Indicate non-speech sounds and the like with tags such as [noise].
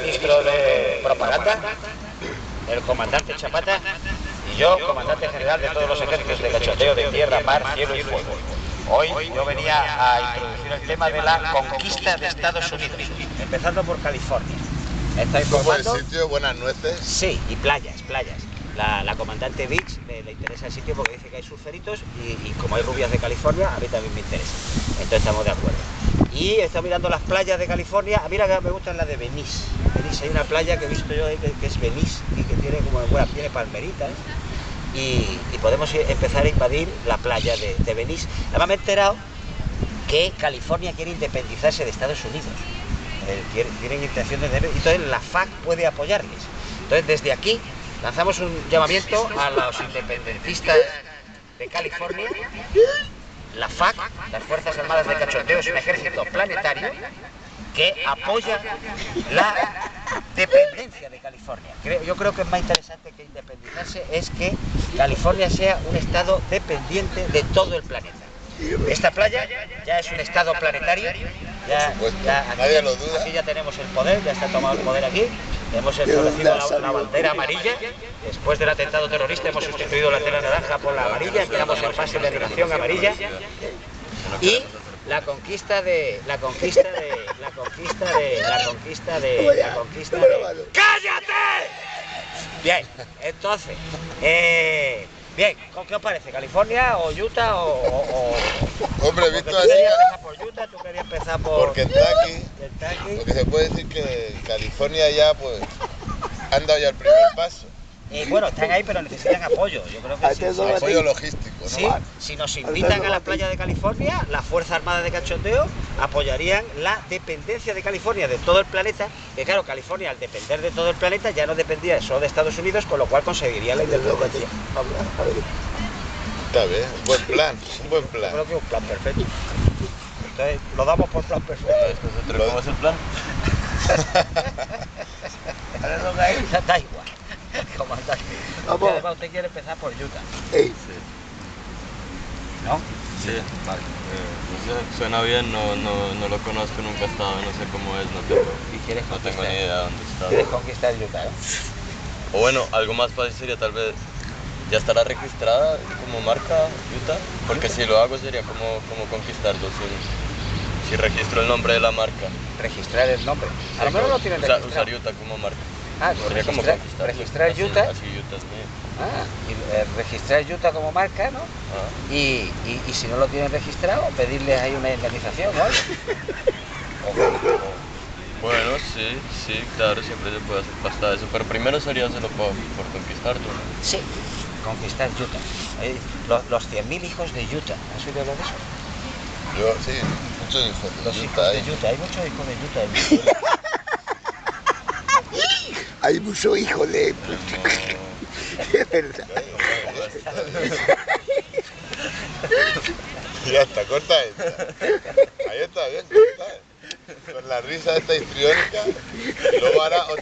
ministro de propaganda, el comandante Chapata y yo, comandante general de todos los ejércitos de cachoteo de tierra, mar, cielo y fuego. Hoy yo venía a introducir el tema de la conquista de Estados Unidos, empezando por California. ¿Está informando? ¿Buen sitio? ¿Buenas nueces? Sí, y playas, playas. La, comandante Beach le, interesa el sitio porque dice que hay surferitos y, como hay rubias de California, a mí también me interesa. Entonces estamos de acuerdo. Y estoy mirando las playas de California. A mí la que me gusta es la de Venice. Venice, hay una playa que he visto yo que, es Venice y que tiene como, bueno, tiene palmeritas. Y, podemos empezar a invadir la playa de, de Venice. Además me he enterado que California quiere independizarse de Estados Unidos. Eh, tienen intención de... Entonces la FAC puede apoyarles. Entonces desde aquí lanzamos un llamamiento a los independentistas de California. La FAC, las Fuerzas Armadas de Cachondeo, es un ejército planetario que apoya la dependencia de California. Yo creo que es más interesante que independizarse es que California sea un estado dependiente de todo el planeta. Esta playa ya es un estado planetario, ya, aquí, ya tenemos el poder, ya está tomado el poder aquí, hemos establecido la, bandera amarilla, después del atentado terrorista hemos sustituido la tela naranja por la amarilla, quedamos en fase de animación amarilla y la conquista de la conquista de la conquista de la conquista de la conquista de ¡Cállate! Bien, entonces, eh, Bien, ¿con qué os parece? ¿California o Utah o...? o, Hombre, visto así... querías empezar por Utah, tú querías empezar por... Por Kentucky, porque se puede decir que California ya, pues, han dado ya el primer paso. Y bueno, están ahí, pero necesitan apoyo. Yo creo que sí, apoyo logístico, ¿no? Sí, si nos invitan a la playa de California, la Fuerza Armada de Cachondeo apoyarían la dependencia de California de todo el planeta. Que claro, California al depender de todo el planeta ya no dependía solo de Estados Unidos, con lo cual conseguiría la independencia. Está bien, buen plan, un buen plan. Yo creo que es un plan perfecto. Entonces, lo damos por plan perfecto. ¿Cómo es el plan? [laughs] da igual. comandante. Además, usted quiere empezar por Utah. Sí. ¿No? Sí, vale. Eh, no sé, suena bien, no, no, no, lo conozco, nunca he estado, no sé cómo es, no tengo, ¿Y quieres no tengo ni idea dónde está. ¿Quieres conquistar Utah? ¿eh? O bueno, algo más fácil sería tal vez, ¿ya estará registrada como marca Utah? Porque si lo hago sería como, como conquistarlo, si, si registro el nombre de la marca. ¿Registrar el nombre? A lo mejor no tienen registrado. Usar Utah como marca. Ah, registrar, registrar Utah. Así, Utah es mío. Ah, y, eh, registrar Utah como marca, ¿no? Ah. Y, y, y, si no lo tienen registrado, pedirles ahí una indemnización, ¿no? [laughs] bueno, sí, sí, claro, siempre se puede hacer pasta eso, pero primero sería hacerlo por, por conquistar tú. Sí, conquistar Utah. Los, los 100.000 hijos de Utah, ¿has oído hablar de eso? Yo, sí, muchos hijos de los Utah. Hijos de Utah, hay muchos hijos de Utah. hay mucho hijo de... [laughs] [laughs] Es verdad. [laughs] Ya está, corta esta. Ahí está, bien, corta. Con la risa esta histriónica, luego hará otra.